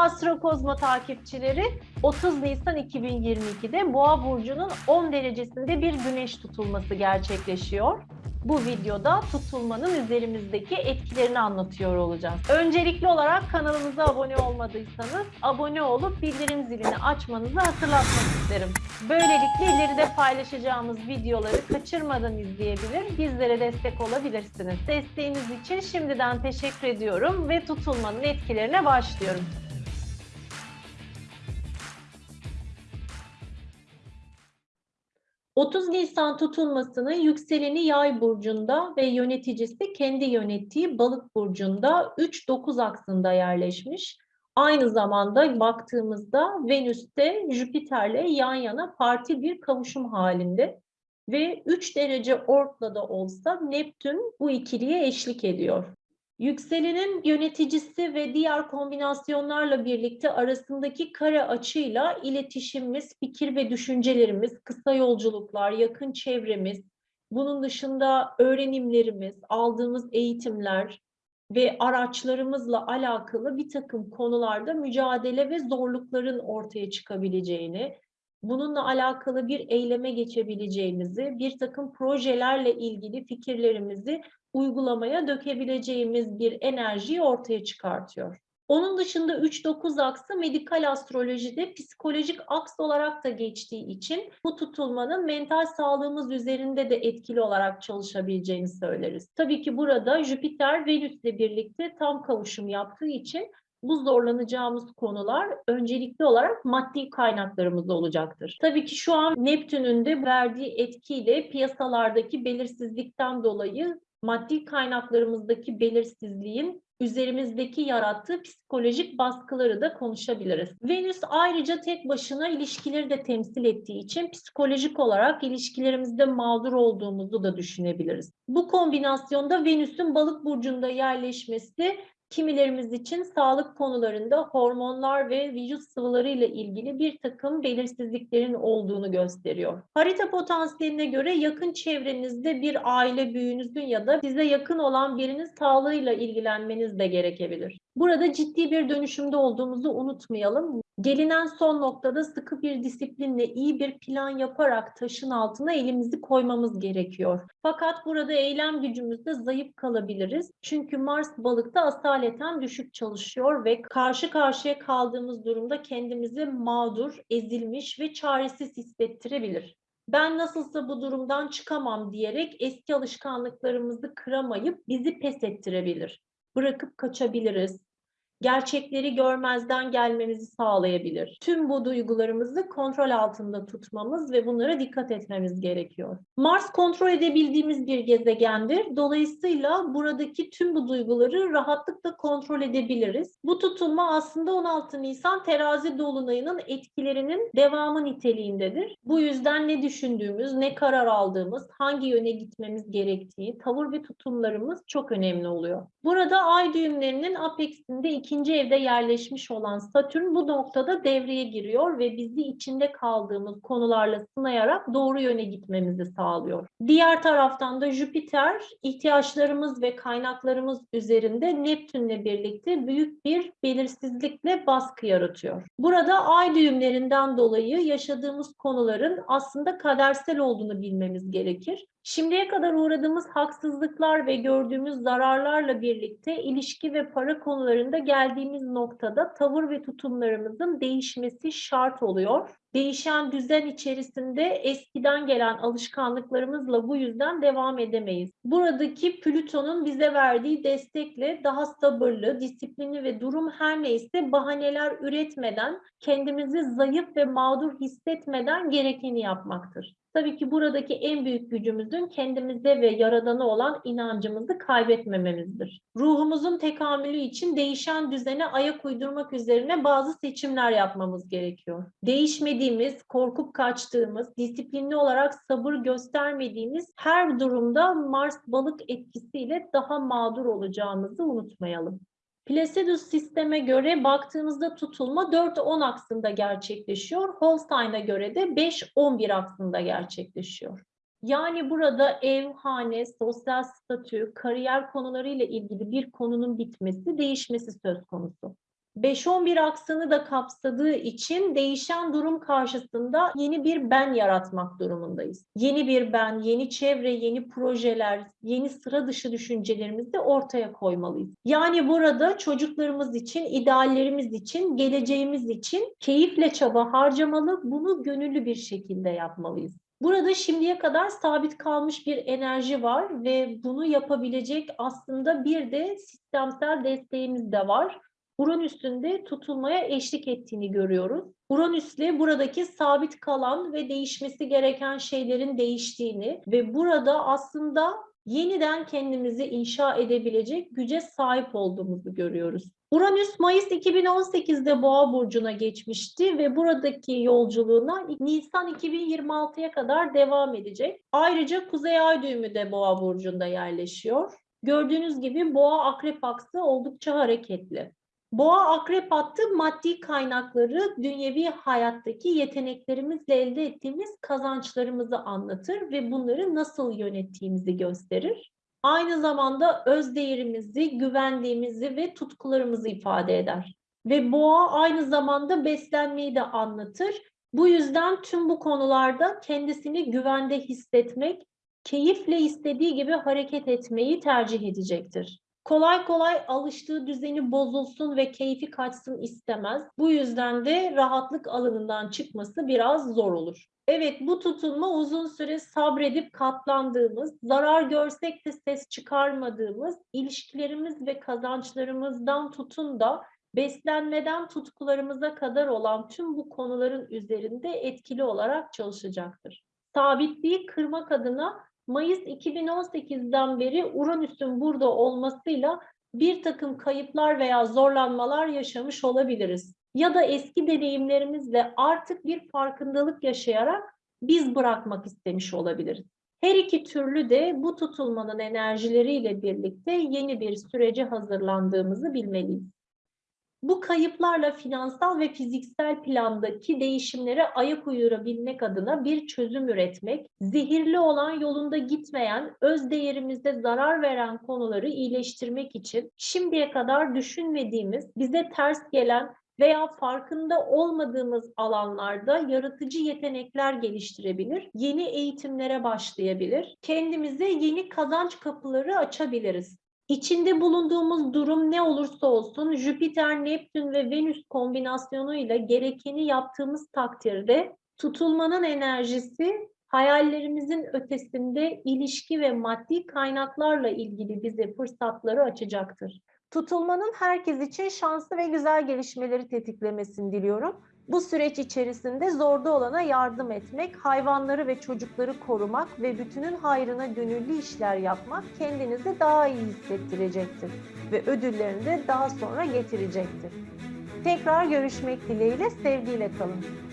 Astro Kozmo takipçileri 30 Nisan 2022'de Boğa burcunun 10 derecesinde bir güneş tutulması gerçekleşiyor. Bu videoda tutulmanın üzerimizdeki etkilerini anlatıyor olacağız. Öncelikli olarak kanalımıza abone olmadıysanız abone olup bildirim zilini açmanızı hatırlatmak isterim. Böylelikle ileride paylaşacağımız videoları kaçırmadan izleyebilir, bizlere destek olabilirsiniz. Desteğiniz için şimdiden teşekkür ediyorum ve tutulmanın etkilerine başlıyorum. ...30 Nisan tutulmasının yükseleni yay burcunda ve yöneticisi kendi yönettiği balık burcunda 3-9 aksında yerleşmiş. Aynı zamanda baktığımızda Venüs'te Jüpiter'le yan yana parti bir kavuşum halinde ve 3 derece ortla da olsa Neptün bu ikiliye eşlik ediyor. Yükselenin yöneticisi ve diğer kombinasyonlarla birlikte arasındaki kare açıyla iletişimimiz, fikir ve düşüncelerimiz, kısa yolculuklar, yakın çevremiz, bunun dışında öğrenimlerimiz, aldığımız eğitimler ve araçlarımızla alakalı bir takım konularda mücadele ve zorlukların ortaya çıkabileceğini, bununla alakalı bir eyleme geçebileceğimizi, bir takım projelerle ilgili fikirlerimizi uygulamaya dökebileceğimiz bir enerjiyi ortaya çıkartıyor. Onun dışında 3-9 aksı medikal astrolojide psikolojik aks olarak da geçtiği için bu tutulmanın mental sağlığımız üzerinde de etkili olarak çalışabileceğini söyleriz. Tabii ki burada Jüpiter Venüs'le birlikte tam kavuşum yaptığı için bu zorlanacağımız konular öncelikli olarak maddi kaynaklarımız olacaktır. Tabii ki şu an Neptün'ün de verdiği etkiyle piyasalardaki belirsizlikten dolayı maddi kaynaklarımızdaki belirsizliğin üzerimizdeki yarattığı psikolojik baskıları da konuşabiliriz. Venüs ayrıca tek başına ilişkileri de temsil ettiği için psikolojik olarak ilişkilerimizde mağdur olduğumuzu da düşünebiliriz. Bu kombinasyonda Venüs'ün balık burcunda yerleşmesi kimilerimiz için sağlık konularında hormonlar ve vücut sıvıları ile ilgili bir takım belirsizliklerin olduğunu gösteriyor. Harita potansiyeline göre yakın çevrenizde bir aile büyüğünüzün ya da size yakın olan birinin sağlığıyla ilgilenmeniz de gerekebilir. Burada ciddi bir dönüşümde olduğumuzu unutmayalım. Gelinen son noktada sıkı bir disiplinle iyi bir plan yaparak taşın altına elimizi koymamız gerekiyor. Fakat burada eylem gücümüzde zayıf kalabiliriz. Çünkü Mars balıkta asaleten düşük çalışıyor ve karşı karşıya kaldığımız durumda kendimizi mağdur, ezilmiş ve çaresiz hissettirebilir. Ben nasılsa bu durumdan çıkamam diyerek eski alışkanlıklarımızı kıramayıp bizi pes ettirebilir. Bırakıp kaçabiliriz gerçekleri görmezden gelmemizi sağlayabilir. Tüm bu duygularımızı kontrol altında tutmamız ve bunlara dikkat etmemiz gerekiyor. Mars kontrol edebildiğimiz bir gezegendir. Dolayısıyla buradaki tüm bu duyguları rahatlıkla kontrol edebiliriz. Bu tutulma aslında 16 Nisan terazi dolunayının etkilerinin devamı niteliğindedir. Bu yüzden ne düşündüğümüz, ne karar aldığımız, hangi yöne gitmemiz gerektiği, tavır ve tutumlarımız çok önemli oluyor. Burada ay düğümlerinin apexinde iki ikinci evde yerleşmiş olan Satürn bu noktada devreye giriyor ve bizi içinde kaldığımız konularla sınayarak doğru yöne gitmemizi sağlıyor. Diğer taraftan da Jüpiter ihtiyaçlarımız ve kaynaklarımız üzerinde Neptünle birlikte büyük bir belirsizlikle baskı yaratıyor. Burada ay düğümlerinden dolayı yaşadığımız konuların aslında kadersel olduğunu bilmemiz gerekir. Şimdiye kadar uğradığımız haksızlıklar ve gördüğümüz zararlarla birlikte ilişki ve para konularında geldiğimiz noktada tavır ve tutumlarımızın değişmesi şart oluyor. Değişen düzen içerisinde eskiden gelen alışkanlıklarımızla bu yüzden devam edemeyiz. Buradaki Plüton'un bize verdiği destekle daha sabırlı, disiplinli ve durum her neyse bahaneler üretmeden, kendimizi zayıf ve mağdur hissetmeden gerekeni yapmaktır. Tabii ki buradaki en büyük gücümüzün kendimize ve yaradana olan inancımızı kaybetmememizdir. Ruhumuzun tekamülü için değişen düzene ayak uydurmak üzerine bazı seçimler yapmamız gerekiyor. Değişmediğimiz, korkup kaçtığımız, disiplinli olarak sabır göstermediğimiz her durumda Mars balık etkisiyle daha mağdur olacağımızı unutmayalım. Placidus sisteme göre baktığımızda tutulma 4-10 aksında gerçekleşiyor. Holstein'a göre de 5-11 aksında gerçekleşiyor. Yani burada ev, hane, sosyal statü, kariyer konularıyla ilgili bir konunun bitmesi, değişmesi söz konusu. 5-11 aksanı da kapsadığı için değişen durum karşısında yeni bir ben yaratmak durumundayız. Yeni bir ben, yeni çevre, yeni projeler, yeni sıra dışı düşüncelerimizi de ortaya koymalıyız. Yani burada çocuklarımız için, ideallerimiz için, geleceğimiz için keyifle çaba harcamalı, bunu gönüllü bir şekilde yapmalıyız. Burada şimdiye kadar sabit kalmış bir enerji var ve bunu yapabilecek aslında bir de sistemsel desteğimiz de var. Uranüs'ün tutulmaya eşlik ettiğini görüyoruz. Uranüs'le buradaki sabit kalan ve değişmesi gereken şeylerin değiştiğini ve burada aslında yeniden kendimizi inşa edebilecek güce sahip olduğumuzu görüyoruz. Uranüs Mayıs 2018'de Boğa burcuna geçmişti ve buradaki yolculuğuna Nisan 2026'ya kadar devam edecek. Ayrıca Kuzey Ay düğümü de Boğa burcunda yerleşiyor. Gördüğünüz gibi Boğa Akrep aksı oldukça hareketli. Boğa akrep hattı maddi kaynakları dünyevi hayattaki yeteneklerimizle elde ettiğimiz kazançlarımızı anlatır ve bunları nasıl yönettiğimizi gösterir. Aynı zamanda öz değerimizi, güvendiğimizi ve tutkularımızı ifade eder. Ve boğa aynı zamanda beslenmeyi de anlatır. Bu yüzden tüm bu konularda kendisini güvende hissetmek, keyifle istediği gibi hareket etmeyi tercih edecektir kolay kolay alıştığı düzeni bozulsun ve keyfi kaçsın istemez. Bu yüzden de rahatlık alanından çıkması biraz zor olur. Evet bu tutulma uzun süre sabredip katlandığımız, zarar görsek de ses çıkarmadığımız, ilişkilerimiz ve kazançlarımızdan tutun da beslenmeden tutkularımıza kadar olan tüm bu konuların üzerinde etkili olarak çalışacaktır. Sabitliği kırmak adına Mayıs 2018'den beri Uranüs'ün burada olmasıyla bir takım kayıplar veya zorlanmalar yaşamış olabiliriz. Ya da eski deneyimlerimizle artık bir farkındalık yaşayarak biz bırakmak istemiş olabiliriz. Her iki türlü de bu tutulmanın enerjileriyle birlikte yeni bir sürece hazırlandığımızı bilmeliyiz. Bu kayıplarla finansal ve fiziksel plandaki değişimlere ayak uydurabilmek adına bir çözüm üretmek, zehirli olan yolunda gitmeyen, öz değerimize zarar veren konuları iyileştirmek için şimdiye kadar düşünmediğimiz, bize ters gelen veya farkında olmadığımız alanlarda yaratıcı yetenekler geliştirebilir, yeni eğitimlere başlayabilir, kendimize yeni kazanç kapıları açabiliriz. İçinde bulunduğumuz durum ne olursa olsun Jüpiter, Neptün ve Venüs kombinasyonuyla gerekeni yaptığımız takdirde tutulmanın enerjisi hayallerimizin ötesinde ilişki ve maddi kaynaklarla ilgili bize fırsatları açacaktır. Tutulmanın herkes için şanslı ve güzel gelişmeleri tetiklemesini diliyorum. Bu süreç içerisinde zorda olana yardım etmek, hayvanları ve çocukları korumak ve bütünün hayrına gönüllü işler yapmak kendinizi daha iyi hissettirecektir ve ödüllerini de daha sonra getirecektir. Tekrar görüşmek dileğiyle, sevgiyle kalın.